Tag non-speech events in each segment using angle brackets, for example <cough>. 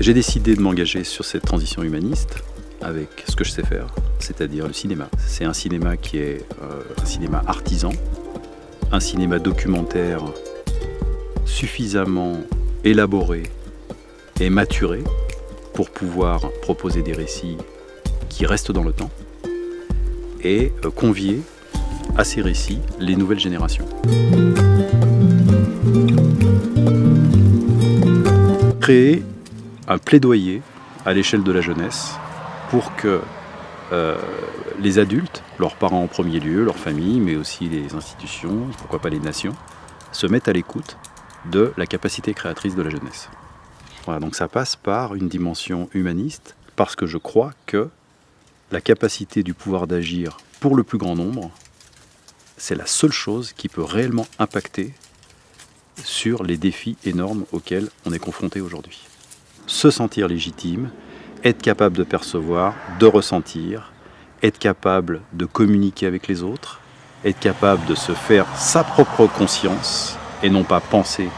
J'ai décidé de m'engager sur cette transition humaniste avec ce que je sais faire, c'est-à-dire le cinéma. C'est un cinéma qui est euh, un cinéma artisan, un cinéma documentaire suffisamment élaboré et maturé pour pouvoir proposer des récits qui restent dans le temps et euh, convier à ces récits les nouvelles générations. Créer un plaidoyer à l'échelle de la jeunesse pour que euh, les adultes, leurs parents en premier lieu, leurs familles, mais aussi les institutions, pourquoi pas les nations, se mettent à l'écoute de la capacité créatrice de la jeunesse. Voilà, donc ça passe par une dimension humaniste, parce que je crois que la capacité du pouvoir d'agir pour le plus grand nombre, c'est la seule chose qui peut réellement impacter sur les défis énormes auxquels on est confronté aujourd'hui. Se sentir légitime, être capable de percevoir, de ressentir, être capable de communiquer avec les autres, être capable de se faire sa propre conscience et non pas penser,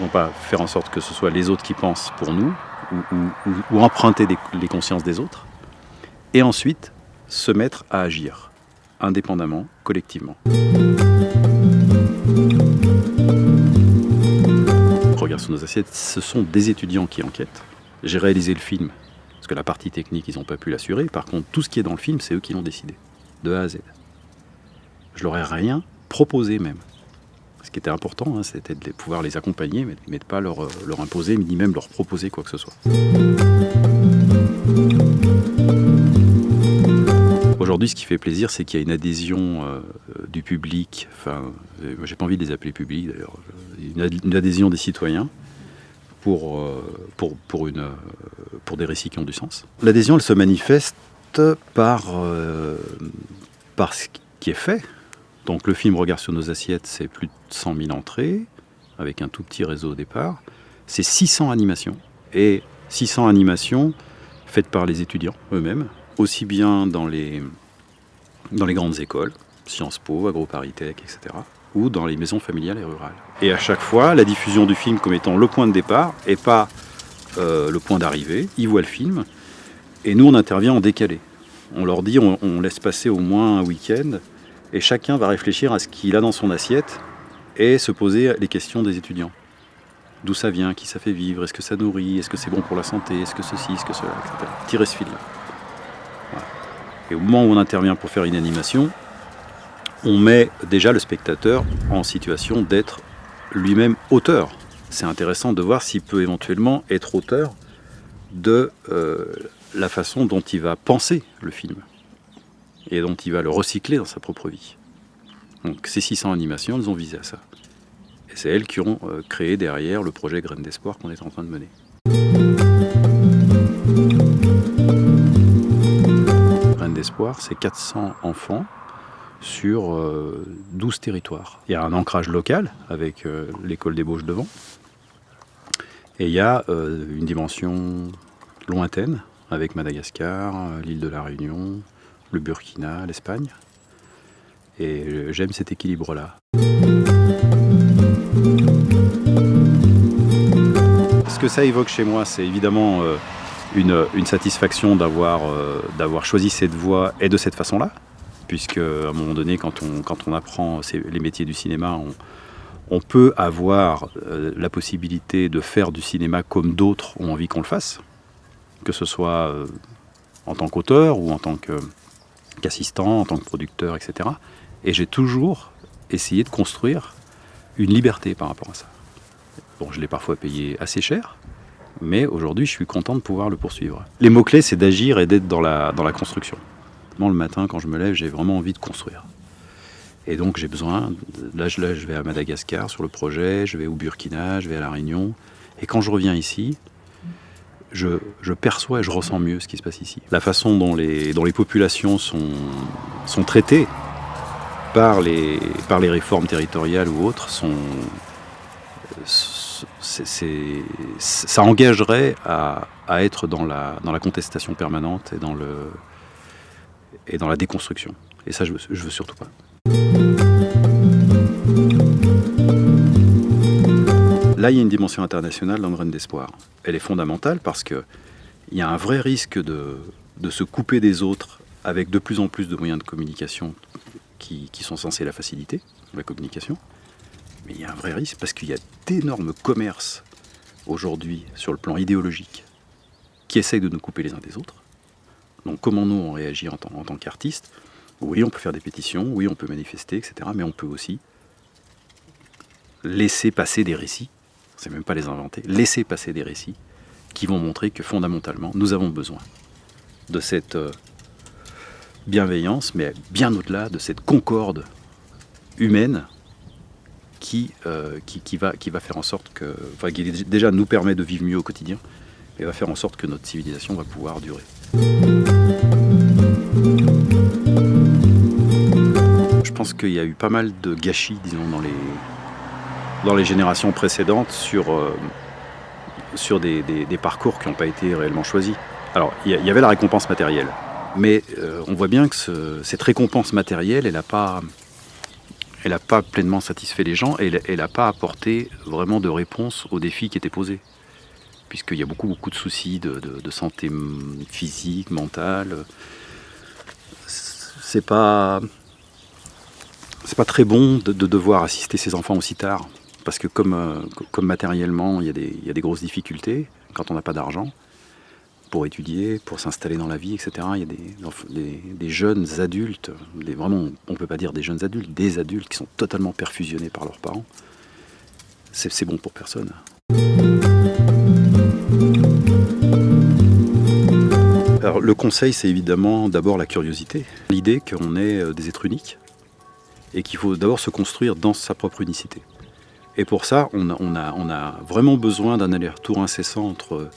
non pas faire en sorte que ce soit les autres qui pensent pour nous ou, emprunter les consciences des autres, et ensuite se mettre à agir indépendamment, collectivement. Ce sont des étudiants qui enquêtent. J'ai réalisé le film, parce que la partie technique, ils n'ont pas pu l'assurer. Par contre, tout ce qui est dans le film, c'est eux qui l'ont décidé, de A à Z. Je leur ai rien proposé même. Ce qui était important, hein, c'était de pouvoir les accompagner, mais, de ne pas euh, leur imposer, ni même leur proposer quoi que ce soit. Aujourd'hui, ce qui fait plaisir, c'est qu'il y a une adhésion euh, du public, enfin, euh, j'ai pas envie de les appeler publics d'ailleurs, une, adhésion des citoyens pour, euh, pour, pour, une, pour des récits qui ont du sens. L'adhésion, elle se manifeste par, par ce qui est fait. Donc le film Regard sur nos assiettes, c'est plus de 100 000 entrées, avec un tout petit réseau au départ. C'est 600 animations, et 600 animations faites par les étudiants eux-mêmes, aussi bien dans les, dans les grandes écoles, Sciences Po, AgroParisTech, etc., ou dans les maisons familiales et rurales. Et à chaque fois, la diffusion du film comme étant le point de départ et pas euh, le point d'arrivée. Ils voient le film et nous, on intervient en décalé. On leur dit, on, laisse passer au moins un week-end et chacun va réfléchir à ce qu'il a dans son assiette et se poser les questions des étudiants. D'où ça vient, qui ça fait vivre, est-ce que ça nourrit, est-ce que c'est bon pour la santé, est-ce que ceci, est-ce que cela, etc. Tirer ce fil-là. Et au moment où on intervient pour faire une animation, on met déjà le spectateur en situation d'être lui-même auteur. C'est intéressant de voir s'il peut éventuellement être auteur de euh, la façon dont il va penser le film et dont il va le recycler dans sa propre vie. Donc ces 600 animations, elles ont visé à ça. Et c'est elles qui ont euh, créé derrière le projet Graines d'Espoir qu'on est en train de mener. C'est 400 enfants sur 12 euh, territoires. Il y a un ancrage local avec euh, l'école des Bauges devant. Et il y a euh, une dimension lointaine avec Madagascar, l'île de la Réunion, le Burkina, l'Espagne. Et j'aime cet équilibre-là. Ce que ça évoque chez moi, c'est évidemment une, satisfaction euh, d'avoir choisi cette voie et de cette façon-là, puisque à un moment donné, quand on, quand on apprend les métiers du cinéma, on, peut avoir euh, la possibilité de faire du cinéma comme d'autres ont envie qu'on le fasse, que ce soit euh, en tant qu'auteur ou en tant qu'assistant, en tant que producteur, etc. Et j'ai toujours essayé de construire une liberté par rapport à ça. Bon, je l'ai parfois payé assez cher, mais aujourd'hui, je suis content de pouvoir le poursuivre. Les mots-clés, c'est d'agir et d'être dans la, dans la construction. le matin, quand je me lève, j'ai vraiment envie de construire. Et donc, j'ai besoin, là je, là, je vais à Madagascar sur le projet, je vais au Burkina, je vais à La Réunion. Et quand je reviens ici, je, je, perçois et je ressens mieux ce qui se passe ici. La façon dont les, dont les populations sont, sont traitées par les, par les réformes territoriales ou autres sont, ça engagerait à, être dans la, contestation permanente et dans, la déconstruction. Et ça, je veux, veux surtout pas. là, il y a une dimension internationale dans le d'Espoir. Elle est fondamentale parce qu'il y a un vrai risque de, se couper des autres avec de plus en plus de moyens de communication qui sont censés la faciliter, la communication. Il y a un vrai risque parce qu'il y a d'énormes commerces aujourd'hui sur le plan idéologique qui essayent de nous couper les uns des autres. Donc comment nous on réagit en tant, en tant qu'artistes Oui, on peut faire des pétitions, oui, on peut manifester, etc. Mais on peut aussi laisser passer des récits, c'est même pas les inventer, laisser passer des récits qui vont montrer que fondamentalement, nous avons besoin de cette euh, bienveillance, mais bien au-delà de cette concorde humaine qui, euh, qui, qui, va, qui va faire en sorte que, enfin, qui déjà nous permet de vivre mieux au quotidien, et va faire en sorte que notre civilisation va pouvoir durer. Je pense qu'il y a eu pas mal de gâchis, disons, dans les, dans les générations précédentes sur, euh, sur des, des, parcours qui n'ont pas été réellement choisis. Alors, il y, avait la récompense matérielle, mais euh, on voit bien que ce, cette récompense matérielle, elle n'a pas, elle pas pleinement satisfait les gens et elle n'a pas apporté vraiment de réponse aux défis qui étaient posés puisqu'il y a beaucoup, beaucoup de soucis de, santé physique, mentale. C'est pas, pas très bon de, de, devoir assister ses enfants aussi tard, parce que comme, euh, matériellement, il y, a des, grosses difficultés quand on n'a pas d'argent pour étudier, pour s'installer dans la vie, etc. Il y a des, jeunes adultes, vraiment, on ne peut pas dire des jeunes adultes, des adultes qui sont totalement perfusionnés par leurs parents. C'est bon pour personne. Alors, le conseil, c'est évidemment d'abord la curiosité, l'idée qu'on est euh, des êtres uniques et qu'il faut d'abord se construire dans sa propre unicité. Et pour ça, on a vraiment besoin d'un aller-retour incessant entre,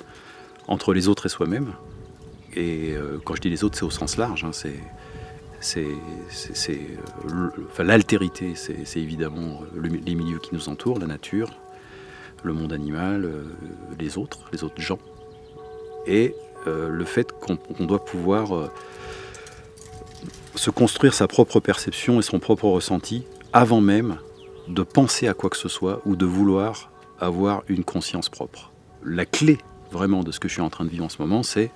entre les autres et soi-même. Et euh, quand je dis les autres, c'est au sens large. Hein, c'est euh, l'altérité, c'est évidemment le, les milieux qui nous entourent, la nature, le monde animal, euh, les autres, les autres gens. Et euh, le fait qu'on qu doit pouvoir euh, se construire sa propre perception et son propre ressenti avant même de penser à quoi que ce soit ou de vouloir avoir une conscience propre. La clé vraiment de ce que je suis en train de vivre en ce moment, c'est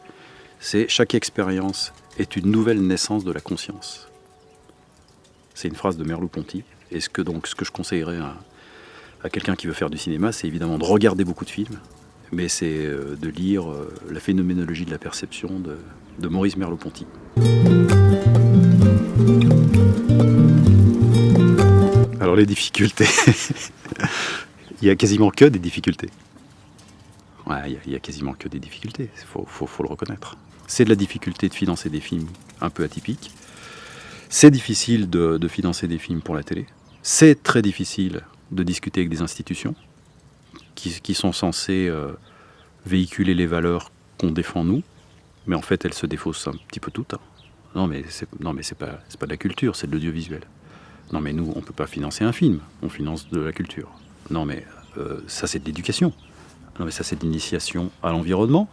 chaque expérience est une nouvelle naissance de la conscience. C'est une phrase de Merleau-Ponty. Et ce que, donc, ce que je conseillerais à, quelqu'un qui veut faire du cinéma, c'est évidemment de regarder beaucoup de films, mais c'est euh, de lire euh, La phénoménologie de la perception de, de Maurice Merleau-Ponty. Alors les difficultés, <laughs> il y a quasiment que des difficultés. Ouais, il y, a quasiment que des difficultés, il faut, le reconnaître. C'est de la difficulté de financer des films un peu atypiques. C'est difficile de, financer des films pour la télé. C'est très difficile de discuter avec des institutions qui, sont censées euh, véhiculer les valeurs qu'on défend nous, mais en fait elles se défaussent un petit peu toutes. Hein. Non mais c'est pas pas de la culture, c'est de l'audiovisuel. Non mais nous on peut pas financer un film, on finance de la culture. Non mais euh, ça c'est de l'éducation. Non mais ça c'est de l'initiation à l'environnement.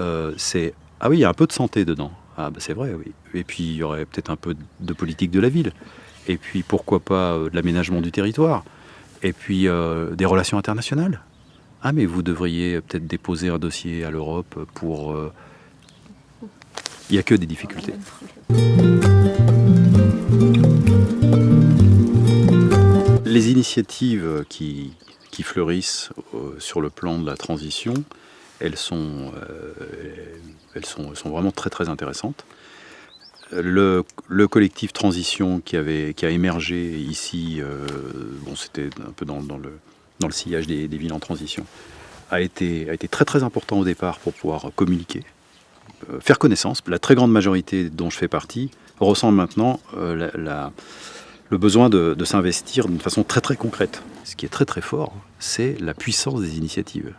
Euh, c'est ah oui il y a un peu de santé dedans. Ah bah c'est vrai oui. Et puis il y aurait peut-être un peu de politique de la ville. Et puis pourquoi pas euh, de l'aménagement du territoire et puis euh, des relations internationales. Ah mais vous devriez peut-être déposer un dossier à l'Europe pour... Il n'y a que des difficultés. Les initiatives qui, qui fleurissent euh, sur le plan de la transition, elles sont, euh, elles sont, vraiment très très intéressantes. Le, le, collectif Transition qui, avait, qui a émergé ici, euh, bon, c'était un peu dans, dans, le, dans le sillage des, villes en transition, a été, a été très très important au départ pour pouvoir communiquer, faire connaissance. La très grande majorité dont je fais partie ressent maintenant la, le besoin de, de s'investir d'une façon très très concrète. Ce qui est très très fort, c'est la puissance des initiatives.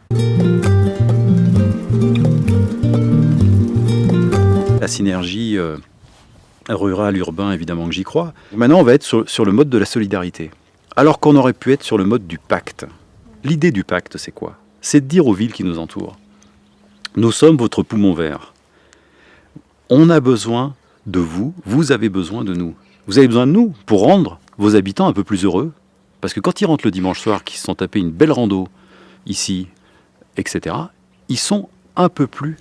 La synergie euh, rural, urbain, évidemment que j'y crois. Maintenant, on va être sur, sur, le mode de la solidarité. Alors qu'on aurait pu être sur le mode du pacte. L'idée du pacte, c'est quoi? C'est de dire aux villes qui nous entourent, nous sommes votre poumon vert. On a besoin de vous, vous avez besoin de nous. Vous avez besoin de nous pour rendre vos habitants un peu plus heureux. Parce que quand ils rentrent le dimanche soir, qu'ils se sont tapés une belle rando ici, etc., ils sont un peu plus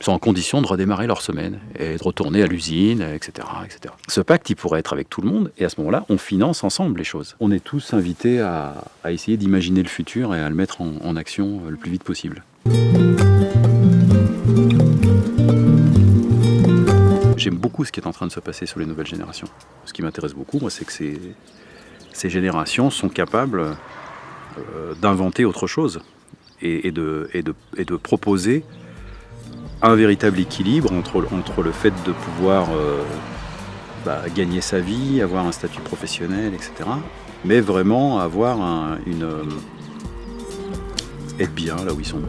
sont en condition de redémarrer leur semaine et de retourner à l'usine, etc., etc. Ce pacte, il pourrait être avec tout le monde, et à ce moment-là, on finance ensemble les choses. On est tous invités à, essayer d'imaginer le futur et à le mettre en, action le plus vite possible. J'aime beaucoup ce qui est en train de se passer sur les nouvelles générations. Ce qui m'intéresse beaucoup, moi, c'est que ces, ces générations sont capables euh, d'inventer autre chose et, de, proposer un véritable équilibre entre, le fait de pouvoir euh, bah, gagner sa vie, avoir un statut professionnel, etc. Mais vraiment avoir une... Euh, être bien là où ils sont.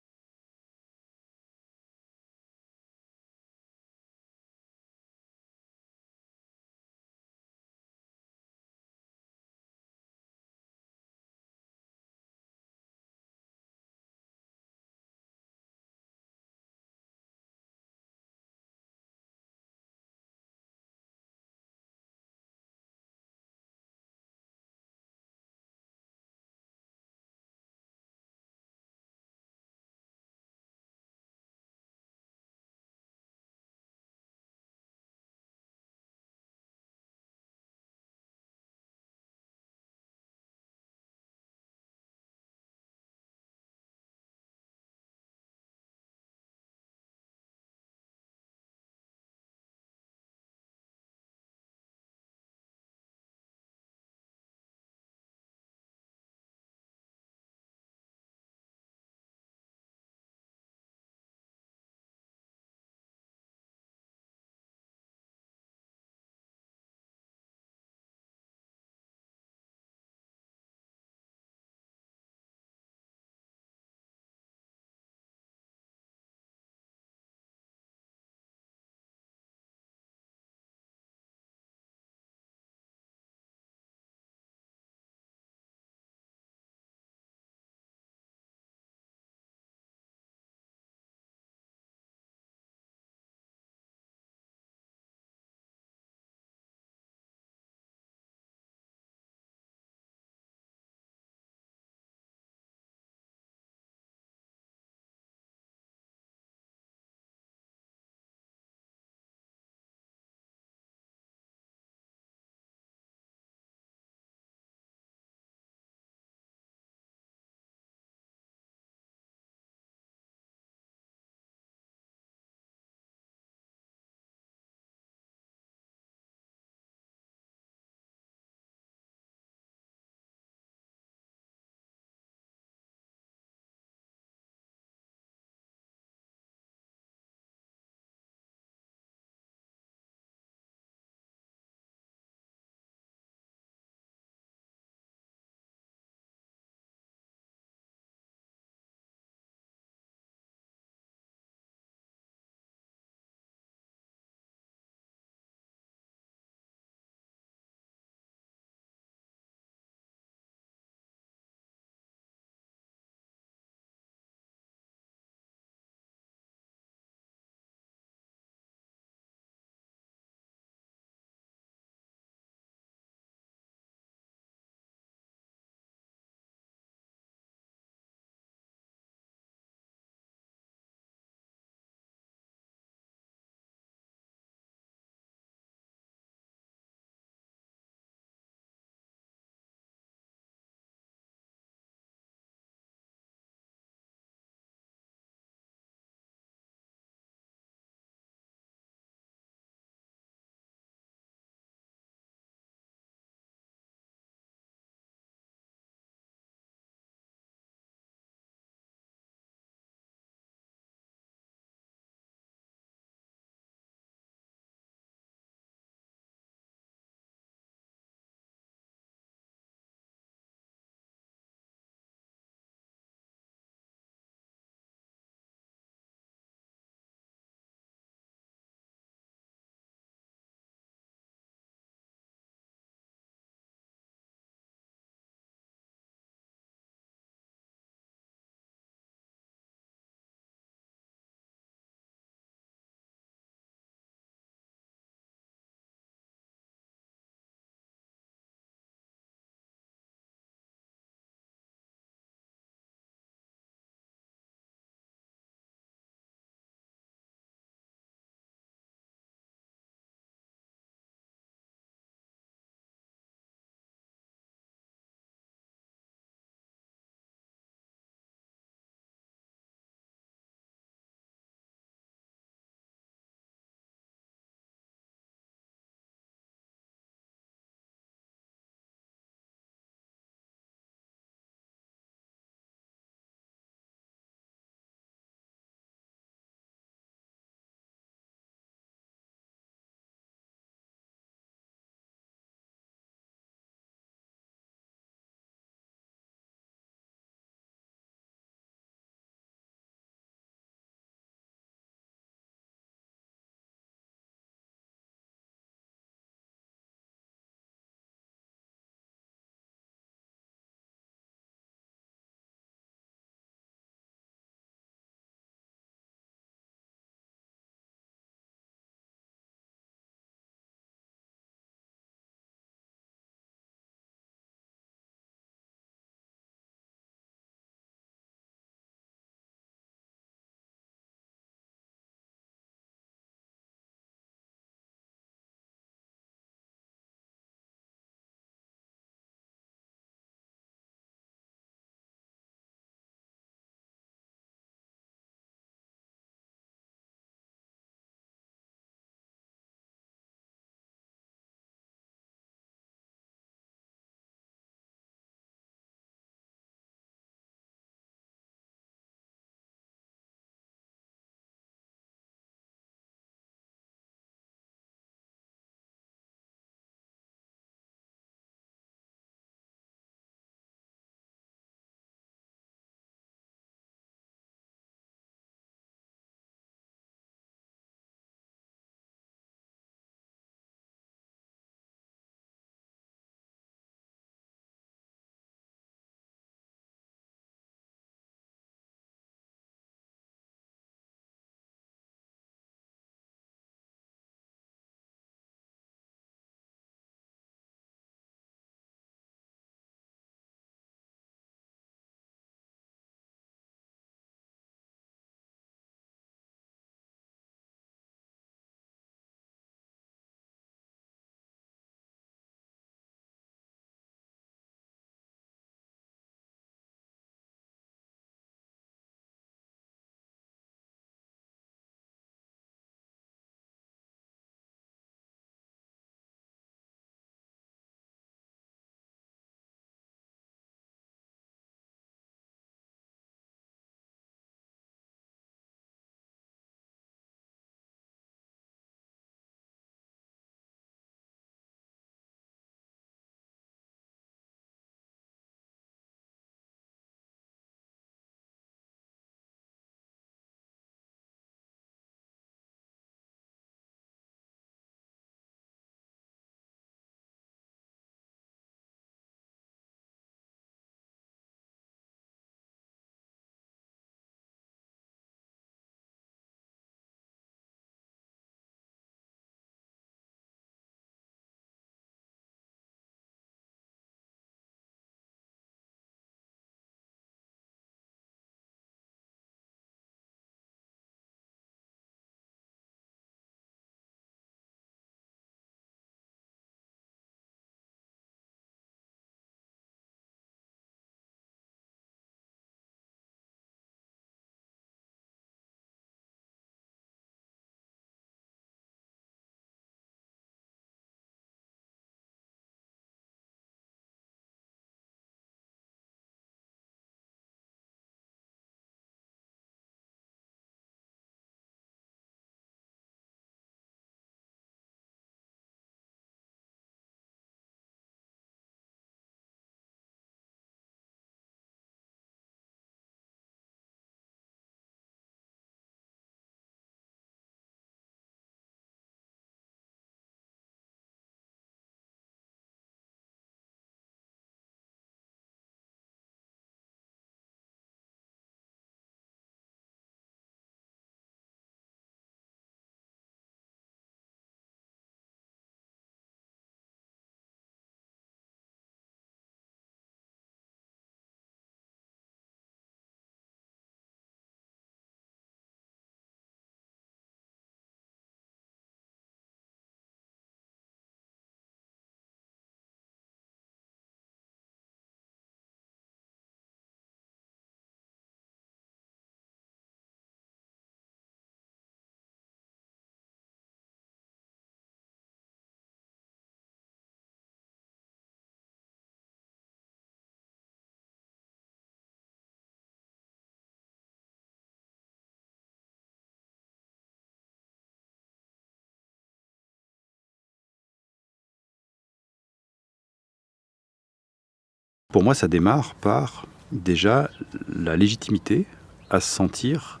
Pour moi, ça démarre par déjà la légitimité à se sentir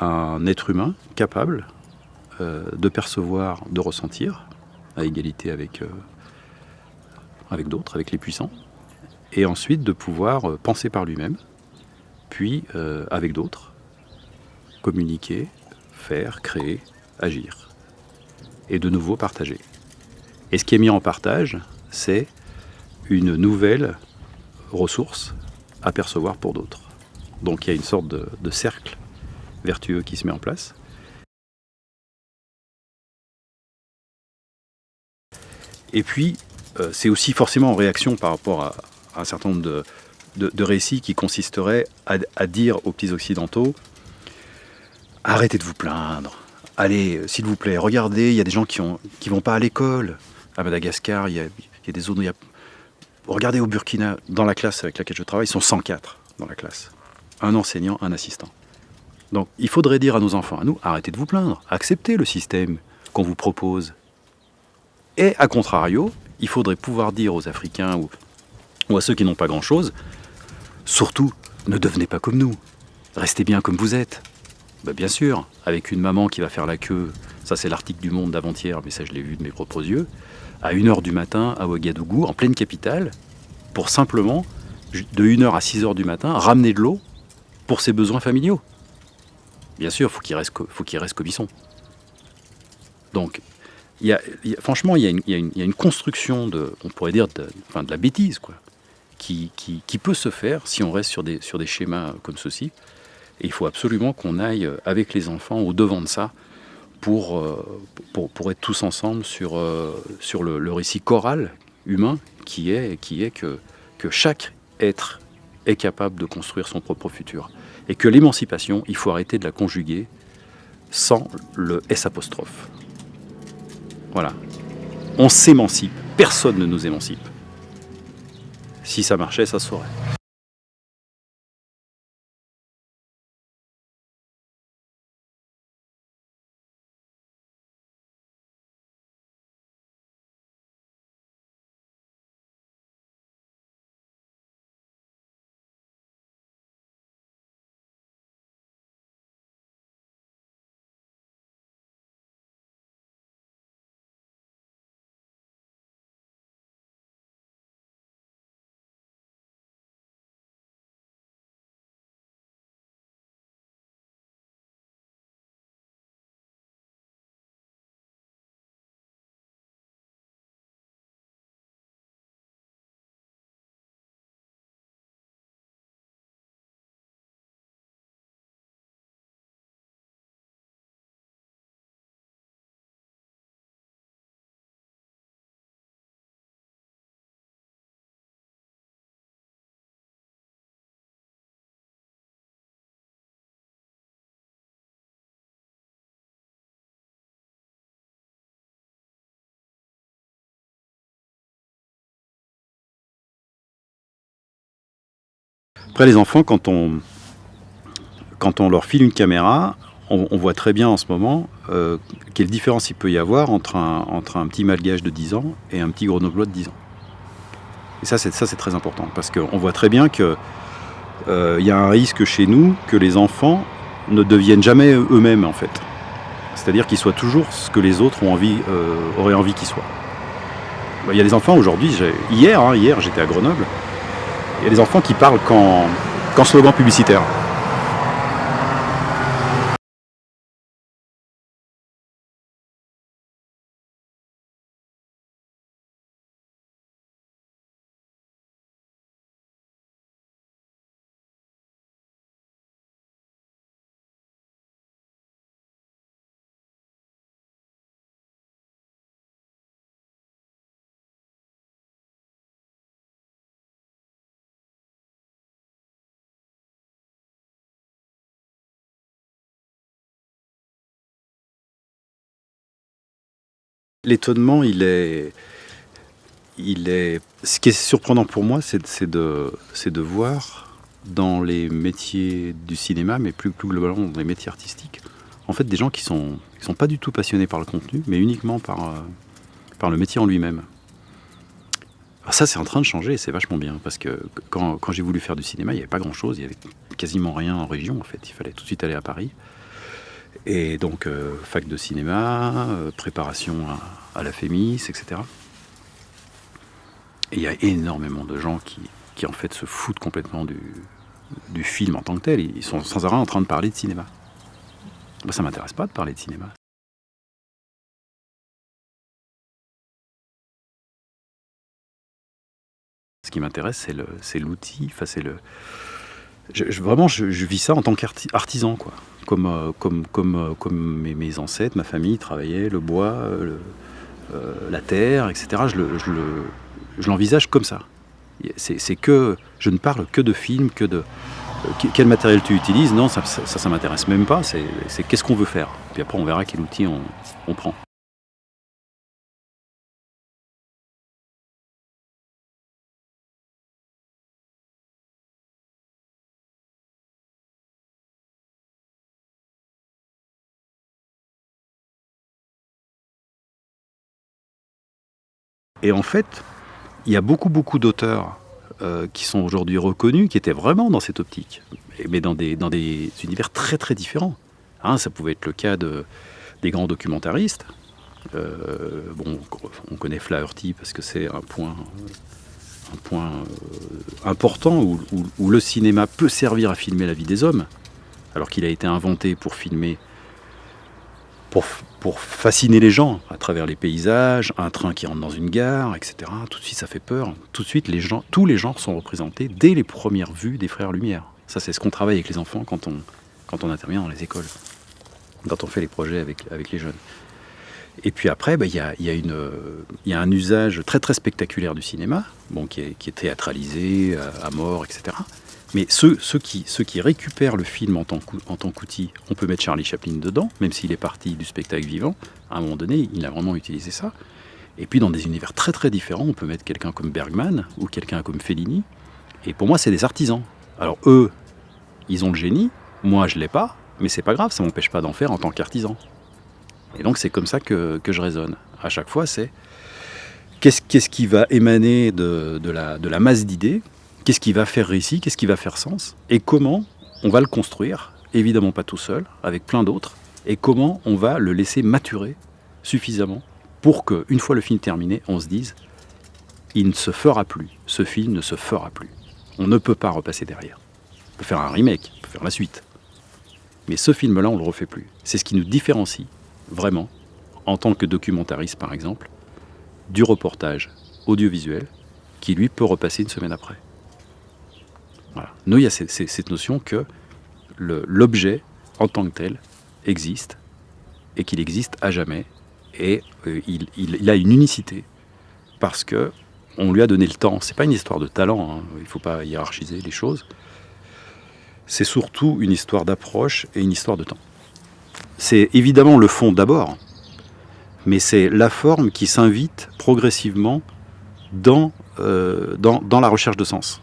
un être humain capable euh, de percevoir, de ressentir, à égalité avec, euh, avec d'autres, avec les puissants, et ensuite de pouvoir euh, penser par lui-même, puis avec d'autres, communiquer, faire, créer, agir, et de nouveau partager. Et ce qui est mis en partage, c'est une nouvelle ressource à percevoir pour d'autres. Donc il y a une sorte de, cercle vertueux qui se met en place. Et puis, euh, c'est aussi forcément en réaction par rapport à, un certain nombre de, récits qui consisteraient à, dire aux petits occidentaux arrêtez de vous plaindre, allez, euh, s'il vous plaît, regardez, il y a des gens qui ne vont pas à l'école. À Madagascar, il y, a, des zones où il y a Regardez au Burkina, dans la classe avec laquelle je travaille, ils sont 104 dans la classe. Un enseignant, un assistant. Donc il faudrait dire à nos enfants, à nous, arrêtez de vous plaindre, acceptez le système qu'on vous propose. Et à contrario, il faudrait pouvoir dire aux Africains ou, à ceux qui n'ont pas grand-chose, surtout, ne devenez pas comme nous, restez bien comme vous êtes. Ben, bien sûr, avec une maman qui va faire la queue, ça c'est l'article du Monde d'avant-hier, mais ça je l'ai vu de mes propres yeux, à 1h du matin à Ouagadougou, en pleine capitale, pour simplement, de 1h à 6h du matin, ramener de l'eau pour ses besoins familiaux. Bien sûr, faut il faut qu'il reste sont. Donc, franchement, il y, a une, construction on pourrait dire, de, enfin, de la bêtise, quoi, qui, peut se faire si on reste sur des, sur des schémas comme ceci. Et il faut absolument qu'on aille avec les enfants au devant de ça pour, euh, pour, être tous ensemble sur, euh, le, récit choral humain qui est, qui est que, que chaque être est capable de construire son propre futur. Et que l'émancipation, il faut arrêter de la conjuguer sans le S apostrophe. Voilà. On s'émancipe, personne ne nous émancipe. Si ça marchait, ça saurait. Après, les enfants, quand on, quand on leur file une caméra, on, voit très bien en ce moment euh, quelle différence il peut y avoir entre un, entre un petit malgage de 10 ans et un petit grenoblois de 10 ans. Et ça, c'est très important, parce qu'on voit très bien qu'il euh, y a un risque chez nous que les enfants ne deviennent jamais eux-mêmes, en fait. C'est-à-dire qu'ils soient toujours ce que les autres ont envie, euh, auraient envie qu'ils soient. Il y a des enfants aujourd'hui, hier, hein, hier j'étais à Grenoble, il y a des enfants qui parlent qu'en slogan publicitaire. L'étonnement, il est, il est. Ce qui est surprenant pour moi, c'est de, de voir dans les métiers du cinéma, mais plus, plus globalement dans les métiers artistiques, en fait, des gens qui sont, sont pas du tout passionnés par le contenu, mais uniquement par, euh, par le métier en lui-même. Ça, c'est en train de changer, c'est vachement bien, parce que quand, j'ai voulu faire du cinéma, il n'y avait pas grand-chose, il n'y avait quasiment rien en région, en fait. Il fallait tout de suite aller à Paris. Et donc, euh, fac de cinéma, euh, préparation à, la FEMIS, etc. Et il y a énormément de gens qui, en fait, se foutent complètement du, du film en tant que tel. Ils sont sans arrêt en train de parler de cinéma. Moi, ça m'intéresse pas de parler de cinéma. Ce qui m'intéresse, c'est l'outil, enfin, c'est le... vraiment, je, vis ça en tant qu'artisan, quoi. Comme, euh, euh, mes, ancêtres, ma famille travaillait le bois, euh, la terre, etc. Je l'envisage comme ça. C'est que je ne parle que de films, que de quel matériel tu utilises. Non, ça, ça, ça, m'intéresse même pas. C'est qu'est-ce qu'on veut faire. Puis après, on verra quel outil on prend. Et en fait, il y a beaucoup, beaucoup d'auteurs euh, qui sont aujourd'hui reconnus, qui étaient vraiment dans cette optique, mais dans des, dans des univers très, très différents. Hein, ça pouvait être le cas de, des grands documentaristes. Euh, bon, on connaît Flaherty parce que c'est un point, un point euh, important où, où, le cinéma peut servir à filmer la vie des hommes, alors qu'il a été inventé pour filmer pour, fasciner les gens à travers les paysages, un train qui rentre dans une gare, etc. Tout de suite, ça fait peur. Tout de suite, les gens, tous les genres sont représentés dès les premières vues des Frères Lumière. Ça, c'est ce qu'on travaille avec les enfants quand on, quand on intervient dans les écoles, quand on fait les projets avec, avec les jeunes. Et puis après, bah, il y, a, y, a y, a, un usage très très spectaculaire du cinéma, bon, qui, est, qui est théâtralisé à mort, etc. Mais ceux, qui, récupèrent le film en tant qu'outil, on peut mettre Charlie Chaplin dedans, même s'il est parti du spectacle vivant. À un moment donné, il a vraiment utilisé ça. Et puis dans des univers très très différents, on peut mettre quelqu'un comme Bergman ou quelqu'un comme Fellini. Et pour moi, c'est des artisans. Alors eux, ils ont le génie, moi je l'ai pas, mais c'est pas grave, ça m'empêche pas d'en faire en tant qu'artisan. Et donc c'est comme ça que, je raisonne. À chaque fois, c'est qu'est-ce qui va émaner de la masse d'idées Qu'est-ce qui va faire récit Qu'est-ce qui va faire sens Et comment on va le construire Évidemment pas tout seul, avec plein d'autres. Et comment on va le laisser maturer suffisamment pour qu'une fois le film terminé, on se dise il ne se fera plus. Ce film ne se fera plus. On ne peut pas repasser derrière. On peut faire un remake, on peut faire la suite. Mais ce film-là, on ne le refait plus. C'est ce qui nous différencie, vraiment, en tant que documentariste par exemple, du reportage audiovisuel, qui lui peut repasser une semaine après. Nous, il y a cette, notion que l'objet, en tant que tel, existe et qu'il existe à jamais. Et euh, il, a une unicité parce que on lui a donné le temps. C'est pas une histoire de talent, hein. il ne faut pas hiérarchiser les choses. C'est surtout une histoire d'approche et une histoire de temps. C'est évidemment le fond d'abord, mais c'est la forme qui s'invite progressivement dans, euh, dans, dans la recherche de sens.